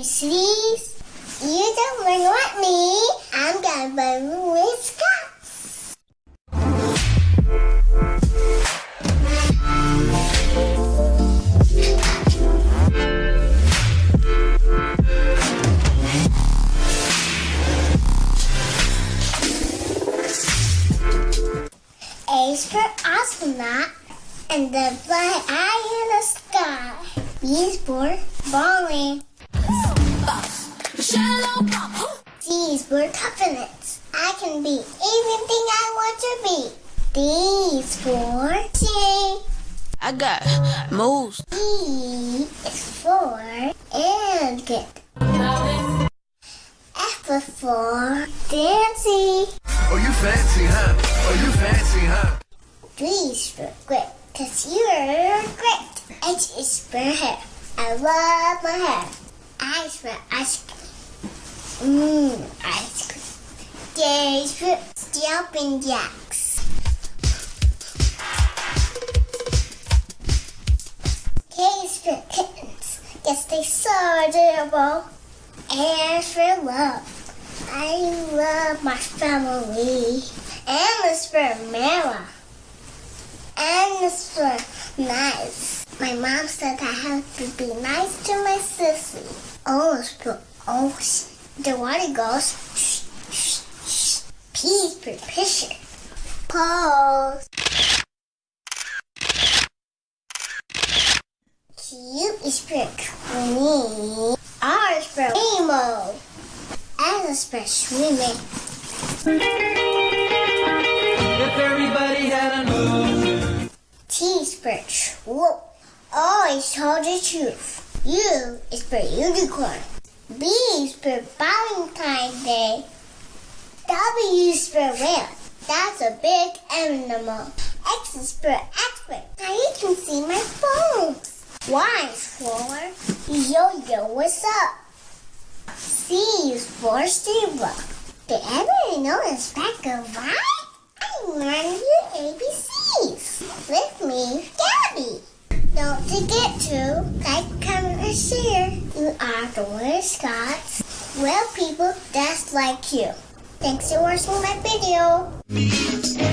ABCs. You don't learn like me. I'm gonna learn with Scott. A for astronaut and the bright eye in the sky. B for bowling. Shallow pop. C is for confidence. I can be anything I want to be. These is for sing. I got moves. E is for elegant. F is for dancing. Oh, you fancy, huh? Oh, you fancy, huh? G is for great, cause you're great. H is for hair. I love my hair. I is for ice cream. Mmm, ice cream. For jumping jacks. K is for kittens. Yes, they're so adorable. And for love. I love my family. And is for Mara. N is for nice. My mom said I have to be nice to my sissy. O is for ocean. The water goes shh, shh, shh. P for picture. Pose. Q is for queen. R is for rainbow. S is for swimming. If everybody had an ocean. T is for true. O is told the truth. U is for unicorn. B is for Valentine's Day. W is for whale. That's a big animal. X is for expert. Now you can see my bones. Y is for yo-yo, what's up? C is for zebra. Did everybody know it's back of right? I'm the ABCs with me, Gabby. Don't forget to like, comment, and. You are the Word Scots, real people that's like you. Thanks for watching my video.